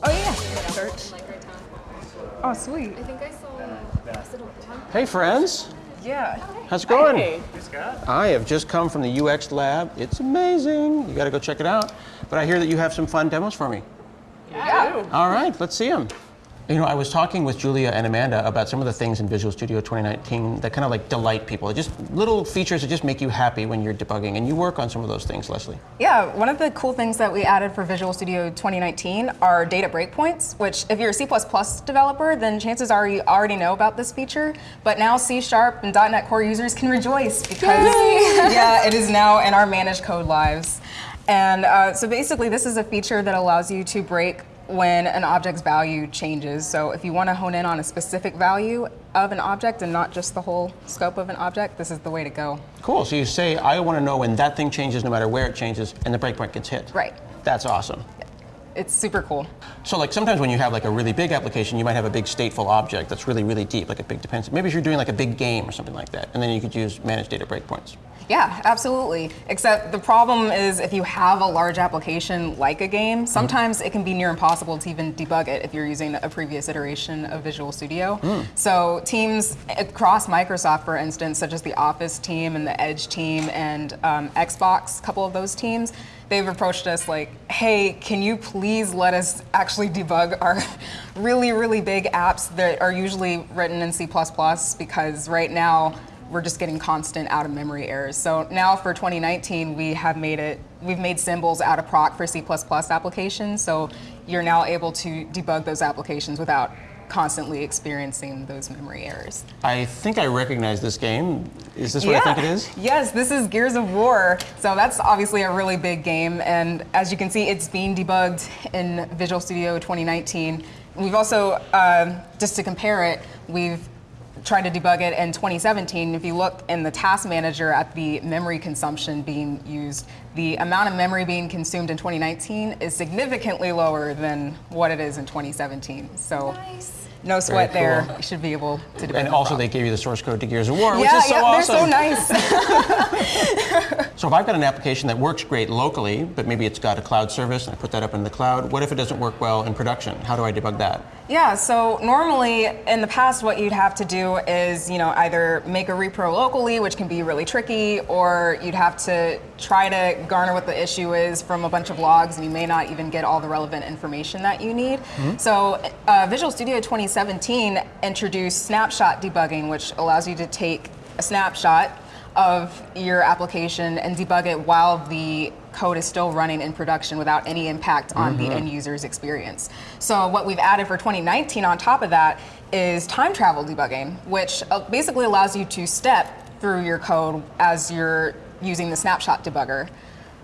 Oh yeah. Oh sweet. I think I saw. Hey, friends. Yeah. How's it going? Hey. I have just come from the UX lab. It's amazing. You got to go check it out. But I hear that you have some fun demos for me. Yeah. All right, let's see them. You know, I was talking with Julia and Amanda about some of the things in Visual Studio 2019 that kind of like delight people. Just little features that just make you happy when you're debugging. And you work on some of those things, Leslie. Yeah, one of the cool things that we added for Visual Studio 2019 are data breakpoints, which if you're a C++ developer, then chances are you already know about this feature. But now C Sharp and .NET Core users can rejoice because yeah, it is now in our managed code lives. And uh, so basically, this is a feature that allows you to break when an object's value changes. So if you want to hone in on a specific value of an object and not just the whole scope of an object, this is the way to go. Cool. So you say, I want to know when that thing changes, no matter where it changes, and the breakpoint gets hit. Right. That's awesome. It's super cool. So like sometimes when you have like a really big application, you might have a big stateful object that's really, really deep, like a big dependency. Maybe if you're doing like a big game or something like that, and then you could use managed data breakpoints. Yeah, absolutely. Except the problem is if you have a large application like a game, sometimes it can be near impossible to even debug it if you're using a previous iteration of Visual Studio. So teams across Microsoft, for instance, such as the Office team and the Edge team and um, Xbox, a couple of those teams, they've approached us like, hey, can you please let us actually debug our really, really big apps that are usually written in C++ because right now we're just getting constant out of memory errors. So now for 2019, we have made it, we've made symbols out of proc for C++ applications. So you're now able to debug those applications without constantly experiencing those memory errors. I think I recognize this game. Is this what I think it is? Yes, this is Gears of War. So that's obviously a really big game. And as you can see, it's being debugged in Visual Studio 2019. We've also, um, just to compare it, we've tried to debug it in 2017. If you look in the task manager at the memory consumption being used, the amount of memory being consumed in 2019 is significantly lower than what it is in 2017 So no sweat Very there. You should be able to debug And also, problem. they gave you the source code to Gears of War, which is so yeah, awesome. they're so nice. So if I've got an application that works great locally, but maybe it's got a cloud service and I put that up in the cloud, what if it doesn't work well in production? How do I debug that? Yeah, so normally in the past, what you'd have to do is, you know, either make a repro locally, which can be really tricky, or you'd have to try to garner what the issue is from a bunch of logs, and you may not even get all the relevant information that you need. Mhm. So uh, Visual Studio 2017 introduced snapshot debugging, which allows you to take a snapshot of your application and debug it while the code is still running in production without any impact on the Mhm. end user's experience. So what we've added for 2019 on top of that is time travel debugging, which uh, basically allows you to step through your code as you're using the snapshot debugger.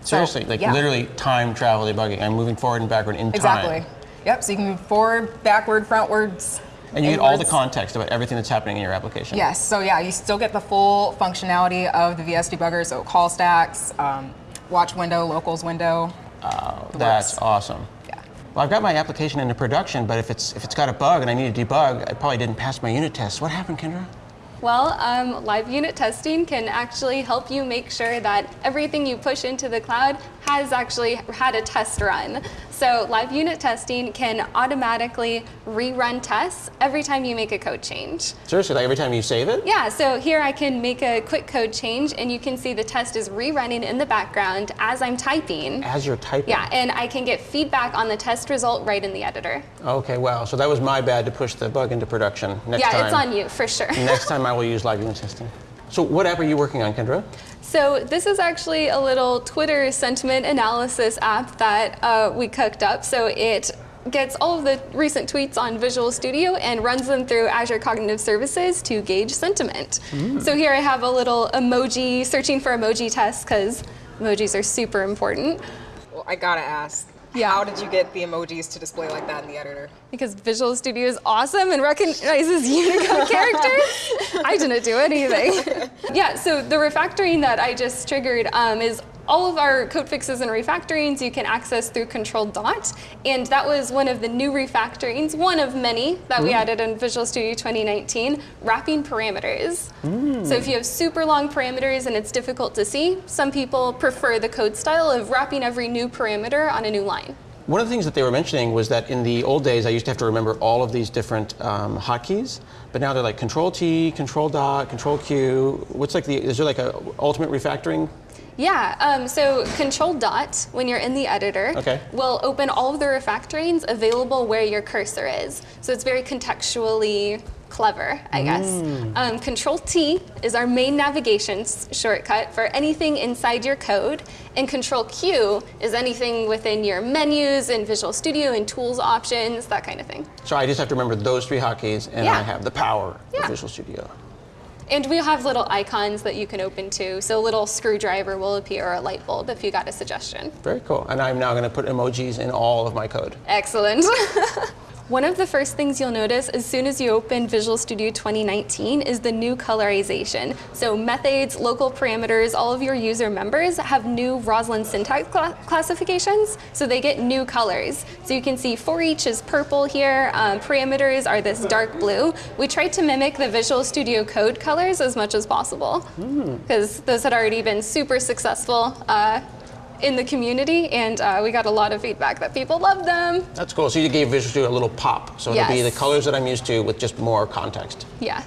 So, Seriously, like yeah. literally time travel debugging. I'm moving forward and backward in Exactly. time. Exactly. Yep, so you can move forward, backward, frontwards. And you get all the context about everything that's happening in your application. Yes, so yeah, you still get the full functionality of the VS debugger, so call stacks, um, watch window, locals window. Oh, That's awesome. Yeah. Well, I've got my application into production, but if it's if it's got a bug and I need to debug, I probably didn't pass my unit test. What happened, Kendra? Well, um, live unit testing can actually help you make sure that everything you push into the cloud has actually had a test run. So live unit testing can automatically rerun tests every time you make a code change. Seriously, like every time you save it? Yeah, so here I can make a quick code change and you can see the test is rerunning in the background as I'm typing. As you're typing. Yeah, and I can get feedback on the test result right in the editor. Okay, wow. So that was my bad to push the bug into production. Next yeah, time. it's on you for sure. Next time I will use live unit testing. So what app are you working on, Kendra? So this is actually a little Twitter sentiment analysis app that uh, we cooked up. So it gets all of the recent tweets on Visual Studio and runs them through Azure Cognitive Services to gauge sentiment. Mm. So here I have a little emoji, searching for emoji test because emojis are super important. Well, I gotta ask. Yeah. How did you get the emojis to display like that in the editor? Because Visual Studio is awesome and recognizes Unicode characters. I didn't do anything. yeah, so the refactoring that I just triggered um, is all of our code fixes and refactorings you can access through Control Dot. And that was one of the new refactorings, one of many that we Mm. added in Visual Studio 2019, wrapping parameters. So if you have super long parameters and it's difficult to see, some people prefer the code style of wrapping every new parameter on a new line. One of the things that they were mentioning was that in the old days, I used to have to remember all of these different um, hotkeys, but now they're like Control T, Control Dot, Control Q. What's like the? Is there like a ultimate refactoring? Yeah, um, so Control Dot, when you're in the editor, Okay. will open all of the refactorings available where your cursor is. So it's very contextually clever, I guess. Mm. Um, Control T is our main navigation shortcut for anything inside your code, and Control Q is anything within your menus and Visual Studio and tools options, that kind of thing. So I just have to remember those three hotkeys, and Yeah. I have the power Yeah. of Visual Studio. And we have little icons that you can open too. So a little screwdriver will appear or a light bulb if you got a suggestion. Very cool. And I'm now going to put emojis in all of my code. Excellent. One of the first things you'll notice as soon as you open Visual Studio 2019 is the new colorization. So methods, local parameters, all of your user members have new Roslyn syntax cla- classifications, so they get new colors. So you can see for each is purple here, um, parameters are this dark blue. We tried to mimic the Visual Studio Code colors as much as possible because those had already been super successful uh, in the community, and uh, we got a lot of feedback that people love them. That's cool. So you gave Visual Studio a little pop. So it'll be the colors that I'm used to with just more context. Yeah.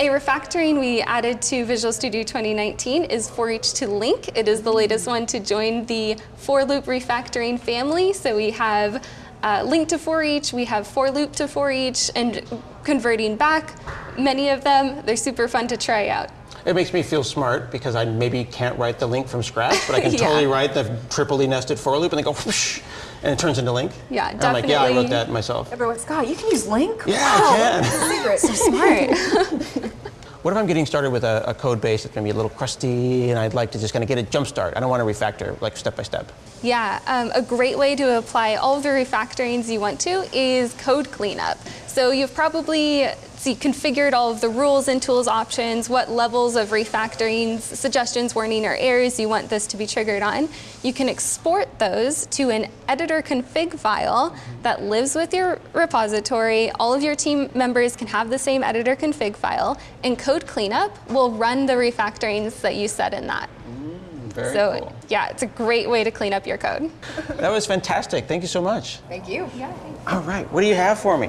A refactoring we added to Visual Studio 2019 is for each to LINQ. It is the latest one to join the for loop refactoring family. So we have uh, LINQ to for each, we have for loop to for each, and converting back. Many of them, they're super fun to try out. It makes me feel smart because I maybe can't write the LINQ from scratch, but I can Yeah. totally write the triply nested for loop and then go whoosh, and it turns into LINQ. Yeah, And I'm like, yeah, I wrote that myself. Everyone's, God, you can use LINQ? Yeah, I can. Secret. So smart. What if I'm getting started with a, a code base that's going to be a little crusty and I'd like to just kind of get a jump start? I don't want to refactor like step by step. Yeah, um, a great way to apply all of the refactorings you want to is code cleanup. So So you've probably see, configured all of the rules and tools options, what levels of refactorings, suggestions, warning, or errors you want this to be triggered on. You can export those to an editor config file that lives with your repository. All of your team members can have the same editor config file, and Code Cleanup will run the refactorings that you set in that. Mm, very so cool. yeah, it's a great way to clean up your code. That was fantastic. Thank you so much. Thank you. Yeah. All right, what do you have for me?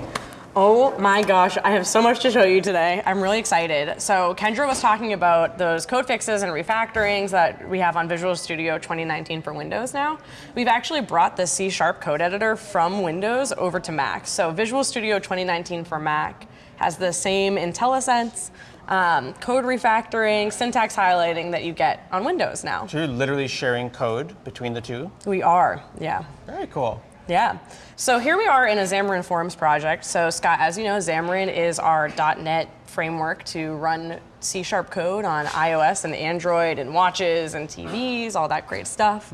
Oh my gosh, I have so much to show you today. I'm really excited. So Kendra was talking about those code fixes and refactorings that we have on Visual Studio 2019 for Windows now. We've actually brought the C Sharp code editor from Windows over to Mac. So Visual Studio 2019 for Mac has the same IntelliSense, um, code refactoring, syntax highlighting that you get on Windows now. So you're literally sharing code between the two? We are, yeah. Very cool. Yeah. So here we are in a Xamarin Forms project. So Scott, as you know, Xamarin is our .NET framework to run C-sharp code on iOS and Android and watches and TVs, all that great stuff.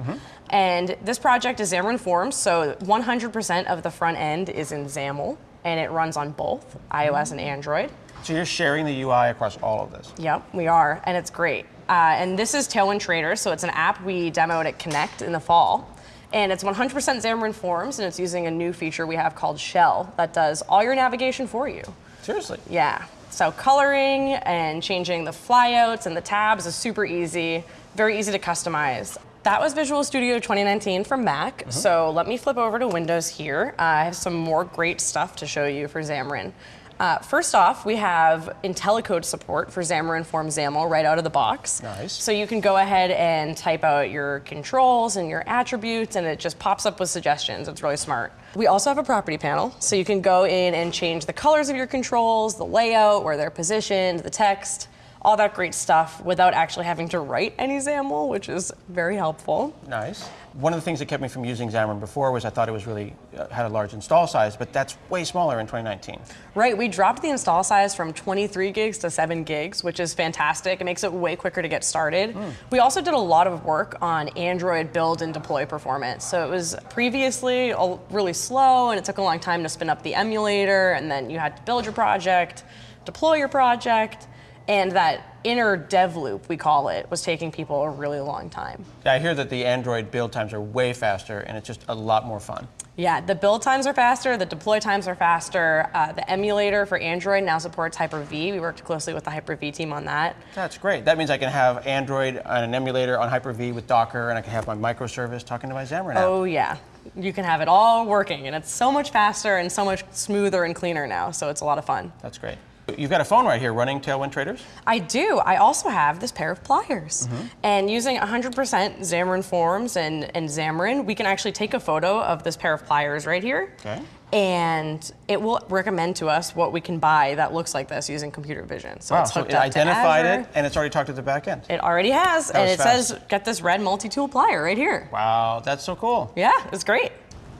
And this project is Xamarin Forms, so 100% of the front end is in XAML, and it runs on both iOS and Android. So you're sharing the UI across all of this? Yep, we are, and it's great. Uh, and this is Tailwind Trader, so it's an app we demoed at Connect in the fall. And it's 100% Xamarin Forms, and it's using a new feature we have called Shell that does all your navigation for you. Seriously? Yeah. So coloring and changing the flyouts and the tabs is super easy, very easy to customize. That was Visual Studio 2019 from Mac. So let me flip over to Windows here. Uh, I have some more great stuff to show you for Xamarin. Uh, first off, we have IntelliCode support for Xamarin Form XAML right out of the box. Nice. So you can go ahead and type out your controls and your attributes, and it just pops up with suggestions. It's really smart. We also have a property panel, so you can go in and change the colors of your controls, the layout, where they're positioned, the text, all that great stuff without actually having to write any XAML, which is very helpful. Nice. One of the things that kept me from using Xamarin before was I thought it was really uh, had a large install size, but that's way smaller in 2019. Right, we dropped the install size from 23 gigs to 7 gigs, which is fantastic. It makes it way quicker to get started. We also did a lot of work on Android build and deploy performance. So it was previously really slow and it took a long time to spin up the emulator, and then you had to build your project, deploy your project, and that inner dev loop, we call it, was taking people a really long time. Yeah, I hear that the Android build times are way faster and it's just a lot more fun. Yeah, the build times are faster, the deploy times are faster. Uh, the emulator for Android now supports Hyper-V. We worked closely with the Hyper-V team on that. That's great. That means I can have Android on an emulator on Hyper-V with Docker, and I can have my microservice talking to my Xamarin app. Oh yeah, you can have it all working, and it's so much faster and so much smoother and cleaner now. So it's a lot of fun. That's great. You've got a phone right here running Tailwind Traders? I do. I also have this pair of pliers. Mm-hmm. And using 100% Xamarin Forms and, and Xamarin, we can actually take a photo of this pair of pliers right here. Okay. And it will recommend to us what we can buy that looks like this using computer vision. So wow, it's so it up identified to Azure. it and it's already talked to the back end. It already has, That and it fast. says get this red multi-tool plier right here. Wow, that's so cool. Yeah, it's great.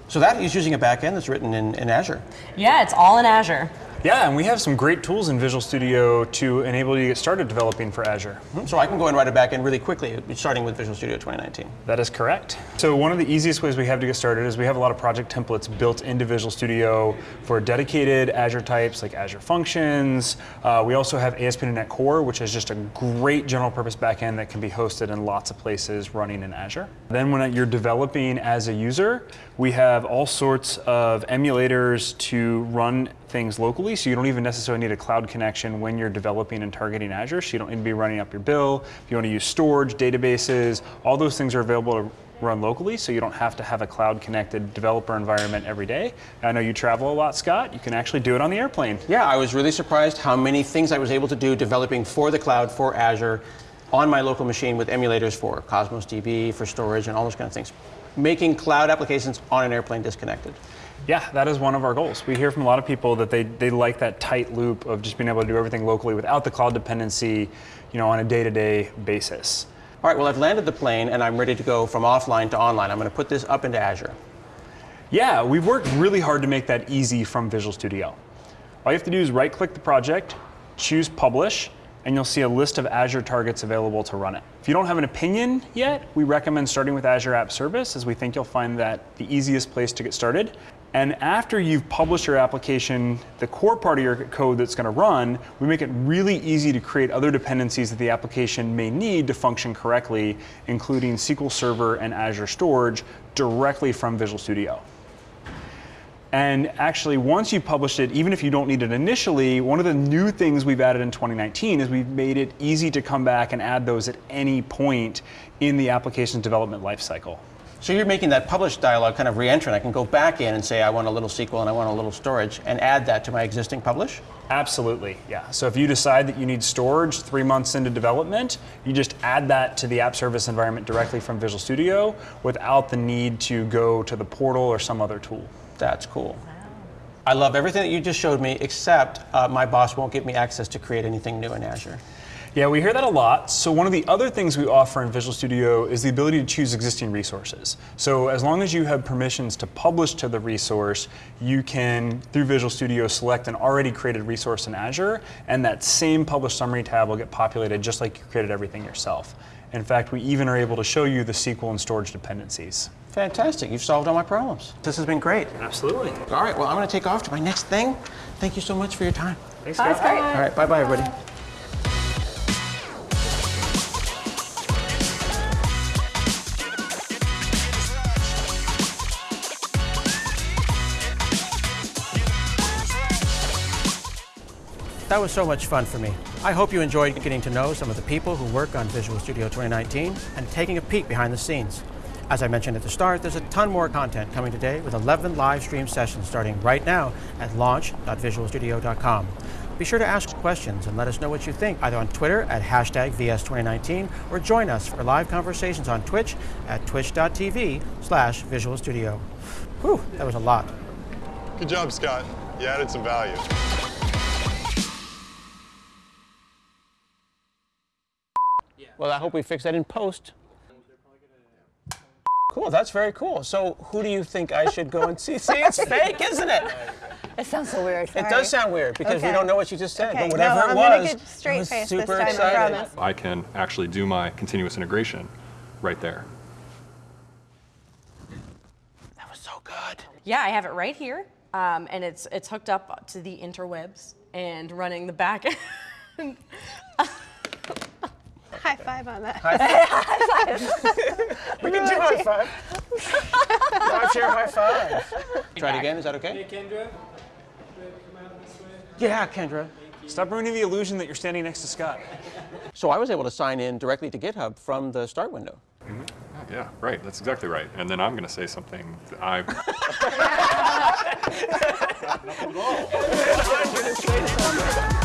So that is using a back end that's written in, in Azure. Yeah, it's all in Azure. Yeah, and we have some great tools in Visual Studio to enable you to get started developing for Azure. So I can go and write a back end really quickly, starting with Visual Studio 2019. That is correct. So one of the easiest ways we have to get started is we have a lot of project templates built into Visual Studio for dedicated Azure types like Azure Functions. Uh, we also have ASP.NET Core, which is just a great general purpose backend that can be hosted in lots of places running in Azure. Then when you're developing as a user, we have all sorts of emulators to run things locally, so you don't even necessarily need a cloud connection when you're developing and targeting Azure, so you don't need to be running up your bill. If you want to use storage, databases, all those things are available to run locally, so you don't have to have a cloud connected developer environment every day. I know you travel a lot, Scott. You can actually do it on the airplane. Yeah, I was really surprised how many things I was able to do developing for the cloud, for Azure, on my local machine with emulators for Cosmos DB, for storage, and all those kind of things. Making cloud applications on an airplane disconnected. Yeah, that is one of our goals. We hear from a lot of people that they, they like that tight loop of just being able to do everything locally without the cloud dependency, you know, on a day-to-day basis. All right, well, I've landed the plane and I'm ready to go from offline to online. I'm going to put this up into Azure. Yeah, we've worked really hard to make that easy from Visual Studio. All you have to do is right-click the project, choose Publish, and you'll see a list of Azure targets available to run it. If you don't have an opinion yet, we recommend starting with Azure App Service as we think you'll find that the easiest place to get started. And after you've published your application, the core part of your code that's going to run, we make it really easy to create other dependencies that the application may need to function correctly, including SQL Server and Azure Storage directly from Visual Studio. And actually, once you published it, even if you don't need it initially, one of the new things we've added in 2019 is we've made it easy to come back and add those at any point in the application's development lifecycle. So you're making that publish dialog kind of re-entrant. I can go back in and say I want a little SQL and I want a little storage and add that to my existing publish? Absolutely, yeah. So if you decide that you need storage three months into development, you just add that to the app service environment directly from Visual Studio without the need to go to the portal or some other tool. That's cool. I love everything that you just showed me, except uh, my boss won't give me access to create anything new in Azure. Yeah, we hear that a lot. So one of the other things we offer in Visual Studio is the ability to choose existing resources. So as long as you have permissions to publish to the resource, you can, through Visual Studio, select an already created resource in Azure, and that same Publish Summary tab will get populated just like you created everything yourself. In fact, we even are able to show you the SQL and storage dependencies. Fantastic. You've solved all my problems. This has been great. Absolutely. All right, well, I'm going to take off to my next thing. Thank you so much for your time. Thanks, Bye, Scott. Scott. All right, bye-bye, everybody. That was so much fun for me. I hope you enjoyed getting to know some of the people who work on Visual Studio 2019 and taking a peek behind the scenes. As I mentioned at the start, there's a ton more content coming today with 11 live stream sessions starting right now at launch.visualstudio.com. Be sure to ask questions and let us know what you think either on Twitter at hashtag VS2019 or join us for live conversations on Twitch at twitch.tv slash Visual Studio. Whew, that was a lot. Good job, Scott. You added some value. Well, I hope we fix that in post. Cool, that's very cool. So who do you think I should go and see? See, it's fake, isn't it? It sounds so weird. It does sound weird because we don't know what you just said, Okay, but whatever no, it I'm gonna was, get straight I was face this super time, I excited. promise. I can actually do my continuous integration right there. That was so good. Yeah, I have it right here, um, and it's it's hooked up to the interwebs and running the back. end. High five on that. High five. We can do high five. Live share high five. Try it again, is that okay? Kendra. Yeah, Kendra. Stop ruining the illusion that you're standing next to Scott. So I was able to sign in directly to GitHub from the start window. Mm-hmm. Yeah, right. That's exactly right. And then I'm going to say something that I. I'm gonna say something.